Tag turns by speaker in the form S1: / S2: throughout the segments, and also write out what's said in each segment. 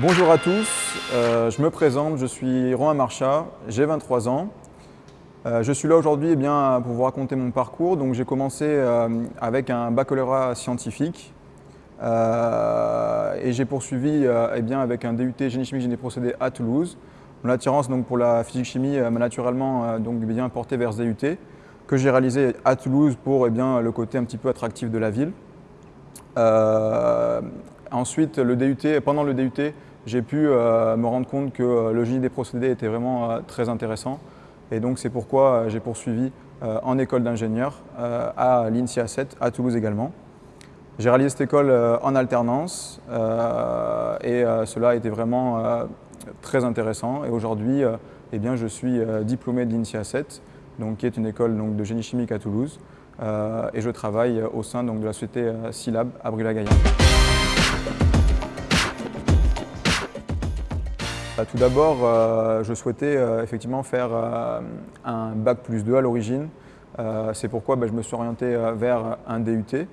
S1: Bonjour à tous, euh, je me présente, je suis Romain Marchat, j'ai 23 ans. Euh, je suis là aujourd'hui eh pour vous raconter mon parcours. Donc j'ai commencé euh, avec un baccalauréat scientifique et j'ai poursuivi eh bien, avec un DUT génie chimique génie procédé à Toulouse. Mon attirance donc, pour la physique-chimie m'a naturellement donc, bien porté vers ce DUT que j'ai réalisé à Toulouse pour eh bien, le côté un petit peu attractif de la ville. ensuite, le DUT, pendant le DUT, j'ai pu euh, me rendre compte que euh, le génie des procédés était vraiment euh, très intéressant. Et donc c'est pourquoi j'ai poursuivi en école d'ingénieur à l'INSIA 7, à Toulouse également. J'ai réalisé cette école en alternance et cela a été vraiment très intéressant. Et aujourd'hui, eh je suis diplômé de l'INSIA 7, donc, qui est une école de génie chimique à Toulouse. et je travaille au sein donc, de la société Silab à Brûle-la-Gaillarde. Bah, tout d'abord, euh, je souhaitais euh, effectivement faire euh, un bac plus 2 à l'origine. C'est pourquoi bah, je me suis orienté vers un DUT.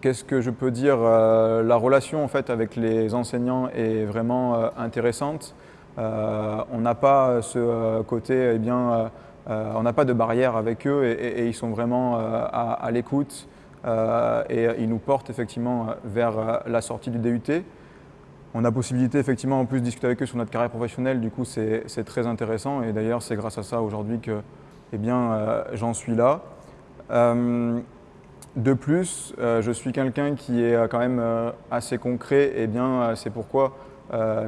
S1: Qu'est-ce que je peux dire La relation en fait, avec les enseignants est vraiment intéressante. on n'a pas ce côté, eh bien, on n'a pas de barrière avec eux et, ils sont vraiment à, à l'écoute et ils nous portent effectivement vers la sortie du DUT. On a possibilité effectivement en plus de discuter avec eux sur notre carrière professionnelle, du coup c'est très intéressant et d'ailleurs c'est grâce à ça aujourd'hui que eh bien, euh, j'en suis là. Euh, de plus, euh, je suis quelqu'un qui est quand même assez concret et bien c'est pourquoi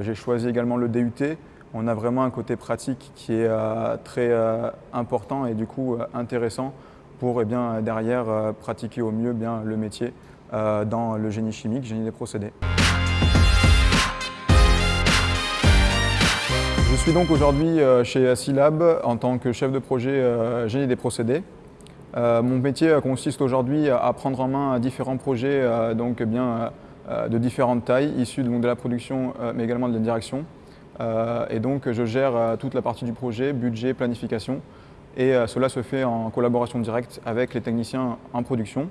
S1: j'ai choisi également le DUT. On a vraiment un côté pratique qui est très important et du coup intéressant pour eh bien, derrière pratiquer au mieux bien, le métier dans le génie chimique, génie des procédés. Suis donc aujourd'hui euh, chez Silab en tant que chef de projet euh, génie des procédés. Euh, mon métier consiste aujourd'hui à prendre en main différents projets donc bien, de différentes tailles, issus de la production mais également de la direction. Et donc je gère toute la partie du projet, budget, planification. Et cela se fait en collaboration directe avec les techniciens en production.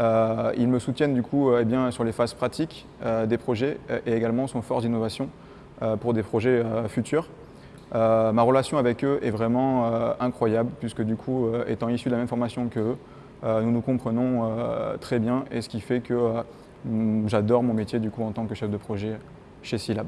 S1: Ils me soutiennent du coup eh bien, sur les phases pratiques des projets et également sont force d'innovation pour des projets euh, futurs. Euh, ma relation avec eux est vraiment incroyable puisque du coup, étant issu de la même formation qu'eux, nous nous comprenons très bien et ce qui fait que j'adore mon métier du coup en tant que chef de projet chez Silab.